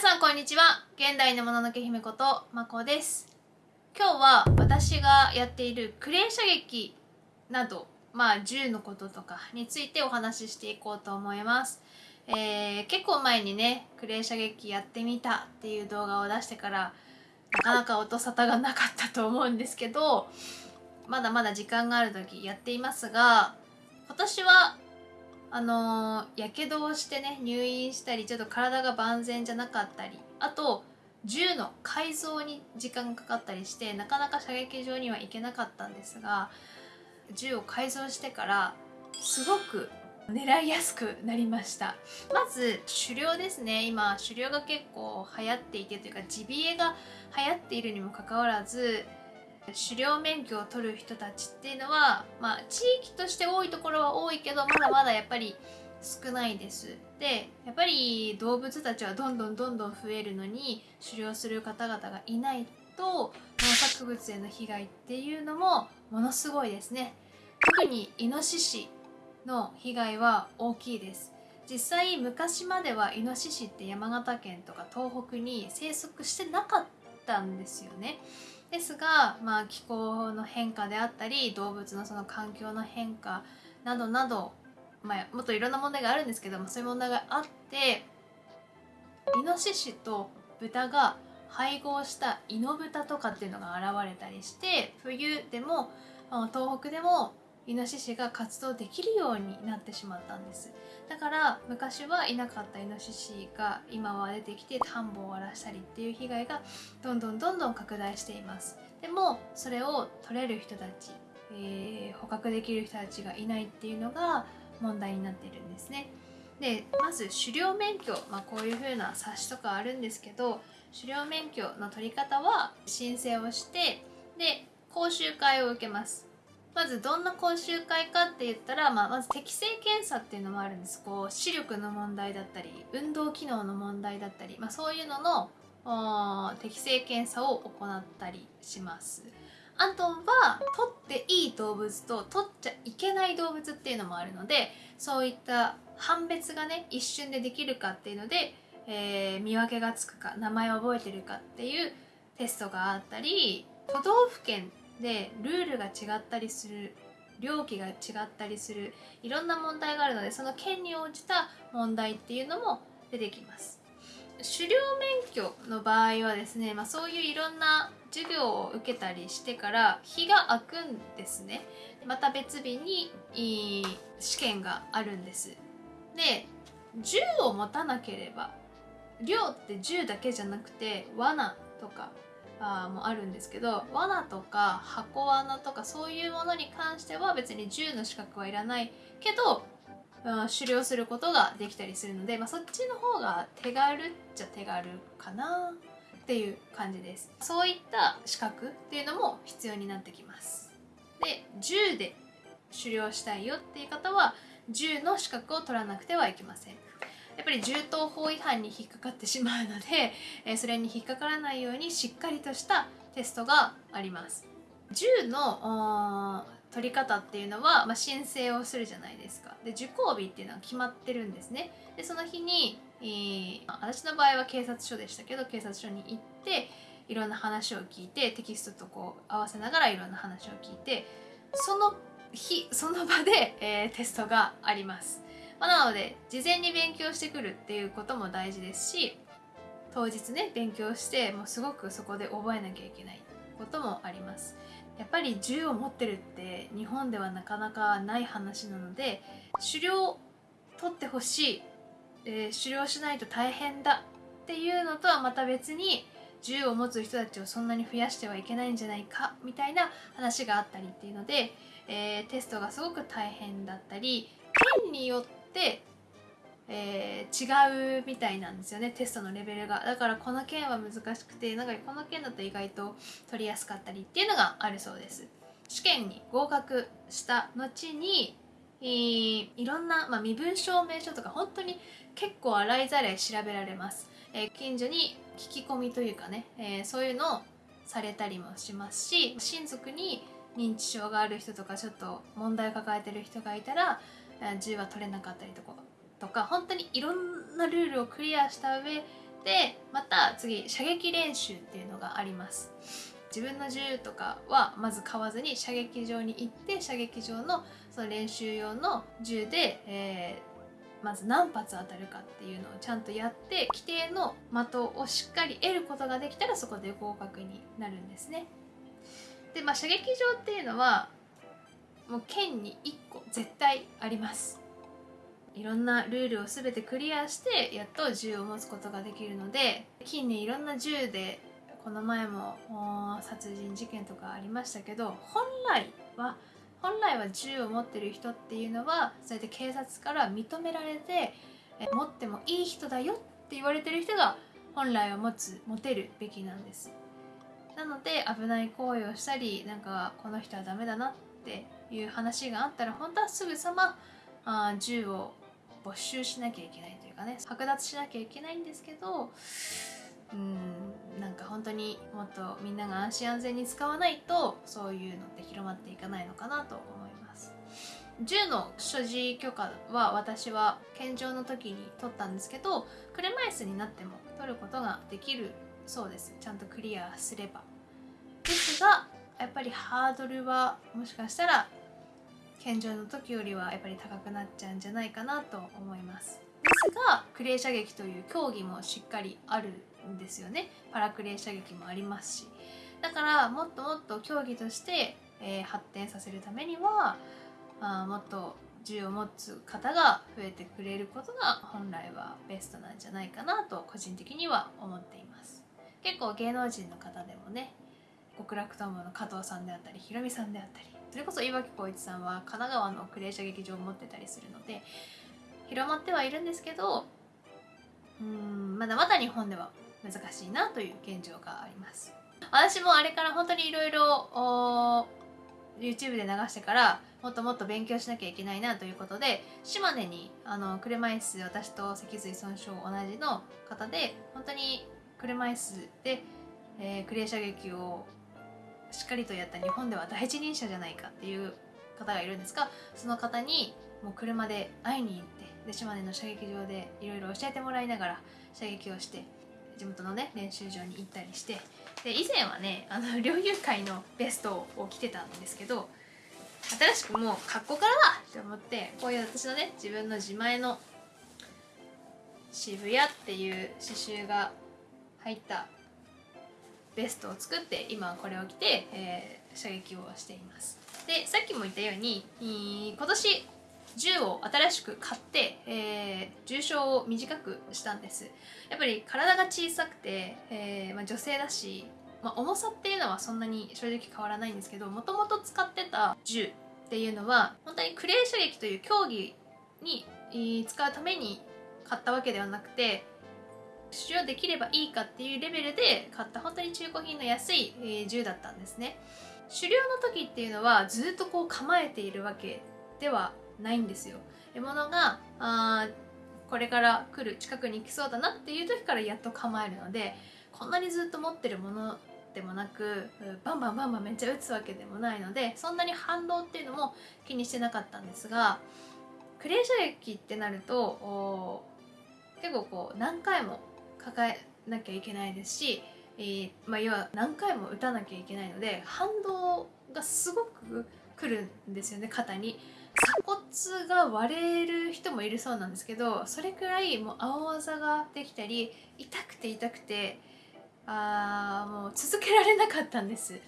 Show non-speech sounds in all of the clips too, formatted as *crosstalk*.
さんこんにちは。現代のもののけ姫ことまこです。今日は私がやっているクレー射撃などまあ銃のこととかについてお話ししていこうと思います。えー、結構前にねクレー射撃やってみたっていう動画を出してからなかなか音沙汰がなかったと思うんですけどまだまだ時間がある時やっていますが今年はあのやけどをしてね入院したりちょっと体が万全じゃなかったりあと銃の改造に時間がかかったりしてなかなか射撃場には行けなかったんですが銃を改造してからすごく狙いやすくなりました。まず狩猟ですね。今狩猟が結構流行っていてというかジビエが流行っているにもかかわらず狩猟免許を取る人たちっていうのは、まあ、地域として多いところは多いけどまだまだやっぱり少ないです。でやっぱり動物たちはどんどんどんどん増えるのに狩猟する方々がいないと農作物への被害っていうのもものすごいですね。特にイノシシの被害は大きいです。実際昔まではイノシシって山形県とか東北に生息してなかったんですよね。ですが、まあ、気候の変化であったり動物のその環境の変化などなど、まあ、もっといろんな問題があるんですけどもそういう問題があってイノシシと豚が配合したイノブタとかっていうのが現れたりして冬でも東北でもイノシシが活動できるようになってしまったんです。だから昔はいなかったイノシシが今は出てきて田んぼを荒らしたりっていう被害がどんどんどんどん拡大しています。でもそれを取れる人たち、えー、捕獲できる人たちがいないっていうのが問題になっているんですね。でまず狩猟免許、まあ、こういう風な冊子とかあるんですけど狩猟免許の取り方は申請をしてで講習会を受けます。まずどんな講習会かって言ったら、まあ、まず適正検査っていうのもあるんです。こう視力の問題だったり運動機能の問題だったり、まあ、そういうのの適正検査を行ったりします。あとは取っていい動物と取っちゃいけない動物っていうのもあるのでそういった判別がね一瞬でできるかっていうので、えー、見分けがつくか名前を覚えてるかっていうテストがあったり都道府県でルールが違ったりする料金が違ったりするいろんな問題があるのでその県に応じた問題っていうのも出てきます。狩猟免許の場合はですね、まあ、そういういろんな授業を受けたりしてから日が空くんですね。また別日に試験があるんです。で銃を持たなければ猟って銃だけじゃなくて罠とかもあるんですけど罠とか箱罠とかそういうものに関しては別に銃の資格はいらないけど、うん、狩猟することができたりするので、まあ、そっちの方が手軽っちゃ手軽かなっていう感じです。そういった資格っていうのも必要になってきます。で銃で狩猟したいよっていう方は銃の資格を取らなくてはいけません。やっぱり銃刀法違反に引っかかってしまうので、*laughs* えそれに引っかからないようにしっかりとしたテストがあります。銃の取り方っていうのは、まあ、申請をするじゃないですか。で受講日っていうのは決まってるんですね。でその日に、えー、私の場合は警察署でしたけど警察署に行っていろんな話を聞いてテキストとこう合わせながらいろんな話を聞いてその日その場で、えー、テストがあります。まあ、なので事前に勉強してくるっていうことも大事ですし当日ね勉強してもうすごくそこで覚えなきゃいけないこともあります。やっぱり銃を持ってるって日本ではなかなかない話なので狩猟取ってほしい、えー、狩猟しないと大変だっていうのとはまた別に銃を持つ人たちをそんなに増やしてはいけないんじゃないかみたいな話があったりっていうので、えー、テストがすごく大変だったり県によって、えー、違うみたいなんですよねテストのレベルが。だからこの件は難しくてなんかこの件だと意外と取りやすかったりっていうのがあるそうです。試験に合格した後に、えー、いろんな、まあ、身分証明書とか本当に結構洗いざらい調べられます、えー、近所に聞き込みというかね、え、そういうのをされたりもしますし親族に認知症がある人とかちょっと問題を抱えてる人がいたら銃は取れなかったりとかとか本当にいろんなルールをクリアした上でまた次射撃練習っていうのがあります。自分の銃とかはまず買わずに射撃場に行って射撃場のその練習用の銃で、えー、まず何発当たるかっていうのをちゃんとやって規定の的をしっかり得ることができたらそこで合格になるんですね。でまあ射撃場っていうのはもう県に1個絶対あります。いろんなルールを全てクリアしてやっと銃を持つことができるので近年いろんな銃でこの前も殺人事件とかありましたけど本来は本来は銃を持ってる人っていうのはそうやって警察から認められて持ってもいい人だよって言われてる人が本来は持つ持てるべきなんです。なので危ない行為をしたりなんかこの人はダメだなっていう話があったら本当はすぐさまあ銃を没収しなきゃいけないというかね剥奪しなきゃいけないんですけどうんなんか本当にもっとみんなが安心安全に使わないとそういうのって広まっていかないのかなと思います。銃の所持許可は私は健常の時に取ったんですけど車椅子になっても取ることができるそうです。ちゃんとクリアすれば。ですがやっぱりハードルはもしかしたら健常の時よりはやっぱり高くなっちゃうんじゃないかなと思います。ですがクレー射撃という競技もしっかりあるんですよね。パラクレー射撃もありますし。だからもっともっと競技として、えー、発展させるためにはあもっと銃を持つ方が増えてくれることが本来はベストなんじゃないかなと個人的には思っています。結構芸能人の方でもね極楽とんぼの加藤さんであったりひろみさんであったりそれこそ岩城浩一さんは神奈川のクレー射撃場を持ってたりするので広まってはいるんですけどうんまだまだ日本では難しいなという現状があります。私もあれから本当にいろいろ YouTube で流してからもっともっと勉強しなきゃいけないなということで島根にあの車椅子私と脊髄損傷同じの方で本当に車椅子で、えー、クレー射撃をしっかりとやった日本では第一人者じゃないかっていう方がいるんですがその方にもう車で会いに行ってで島根の射撃場でいろいろ教えてもらいながら射撃をして地元のね練習場に行ったりしてで以前はねあの *laughs* 猟友会のベストを着てたんですけど新しくもう格好からだ!って思ってこういう私のね自分の自前の渋谷っていう刺繍が入ったベストを作って今これを着て、えー、射撃をしています。でさっきも言ったように今年銃を新しく買って、えー、重傷を短くしたんです。やっぱり体が小さくて、えーまあ、女性だし、まあ、重さっていうのはそんなに正直変わらないんですけどもともと使ってた銃っていうのは本当にクレー射撃という競技に使うために買ったわけではなくて使用できればいいかっていうレベルで買った本当に中古品の安い、え、銃だったんですね。狩猟の時っていうのはずっとこう構えているわけではないんですよ。獲物があこれから来る近くに来そうだなっていう時からやっと構えるのでこんなにずっと持ってるものでもなくバンバンバンバンめっちゃ打つわけでもないのでそんなに反動っていうのも気にしてなかったんですがクレー射撃ってなると結構こう何回も抱えなきゃいけないですし、えー、まあ、要は何回も打たなきゃいけないので反動がすごくくるんですよね肩に。鎖骨が割れる人もいるそうなんですけどそれくらいもう青あざができたり痛くて痛くてあもう続けられなかったんです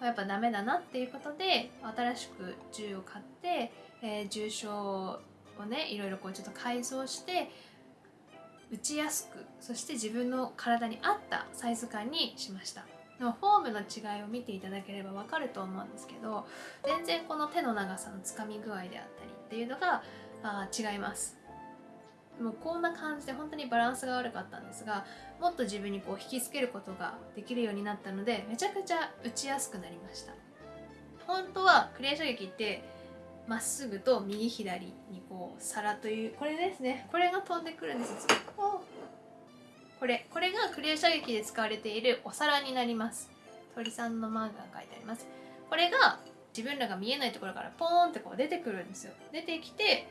やっぱダメだなっていうことで新しく銃を買って、えー、重傷をねいろいろこうちょっと改造して打ちやすくそして自分の体に合ったサイズ感にしました。フォームの違いを見ていただければわかると思うんですけど全然この手の長さのつかみ具合であったりっていうのがあ違います。もうこんな感じで本当にバランスが悪かったんですがもっと自分にこう引きつけることができるようになったのでめちゃくちゃ打ちやすくなりました。本当はクレー射撃ってまっすぐと右左にこう皿というこれですね。これが飛んでくるんですこれこれがクレー射撃で使われているお皿になります。鳥さんのマークが書いてあります。これが自分らが見えないところからポーンってこう出てくるんですよ。出てきて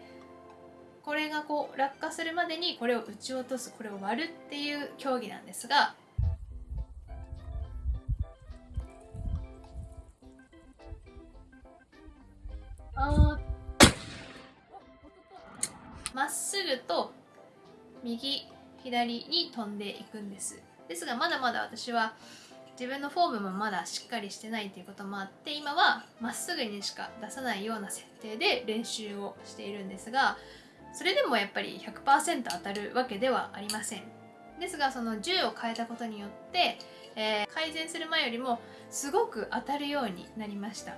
これがこう落下するまでにこれを打ち落とすこれを割るっていう競技なんですがまっすぐと右左に飛んでいくんです。ですがまだまだ私は自分のフォームもまだしっかりしてないということもあって今はまっすぐにしか出さないような設定で練習をしているんですがそれでもやっぱり100%当たるわけではありません。ですがその銃を変えたことによって、えー、改善する前よりもすごく当たるようになりました。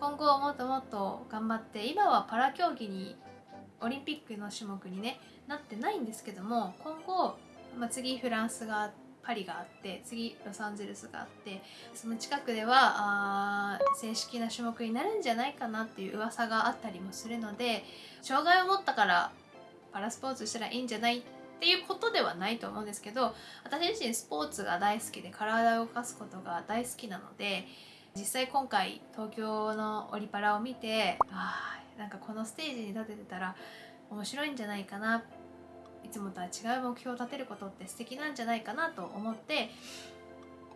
今後もっともっと頑張って今はパラ競技にオリンピックの種目に、ね、なってないんですけども今後、まあ、次フランスがパリがあって次ロサンゼルスがあってその近くではあ正式な種目になるんじゃないかなっていう噂があったりもするので障害を持ったからパラスポーツしたらいいんじゃないっていうことではないと思うんですけど私自身スポーツが大好きで体を動かすことが大好きなので実際今回東京のオリパラを見てあなんかこのステージに立ててたら面白いんじゃないかな。いつもとは違う目標を立てることって素敵なんじゃないかなと思って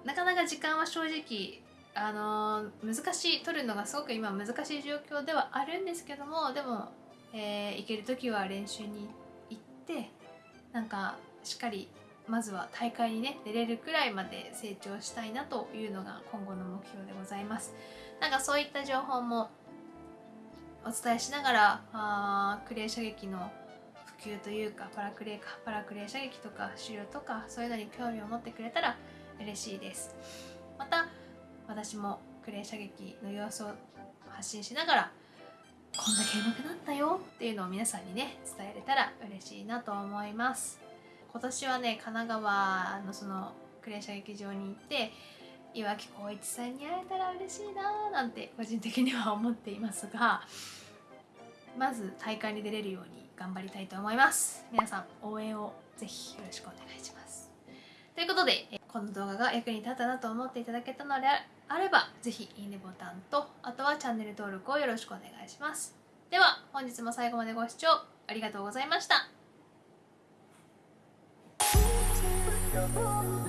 なかなか時間は正直あのー、難しい取るのがすごく今難しい状況ではあるんですけどもでも、えー、行ける時は練習に行ってなんかしっかりまずは大会にね出れるくらいまで成長したいなというのが今後の目標でございます。なんかそういった情報もお伝えしながらあクレー射撃の普及というかパラクレーかパラクレー射撃とか狩猟とかそういうのに興味を持ってくれたら嬉しいです。また私もクレー射撃の様子を発信しながらこんだけ上手くなったよっていうのを皆さんにね伝えれたら嬉しいなと思います。今年はね神奈川のそのクレー射撃場に行って岩城浩一さんに会えたら嬉しいななんて個人的には思っていますがまず大会に出れるように頑張りたいと思います。皆さん応援をぜひよろしくお願いします。ということでこの動画が役に立ったなと思っていただけたのであればぜひいいねボタンとあとはチャンネル登録をよろしくお願いします。では本日も最後までご視聴ありがとうございました。Oh.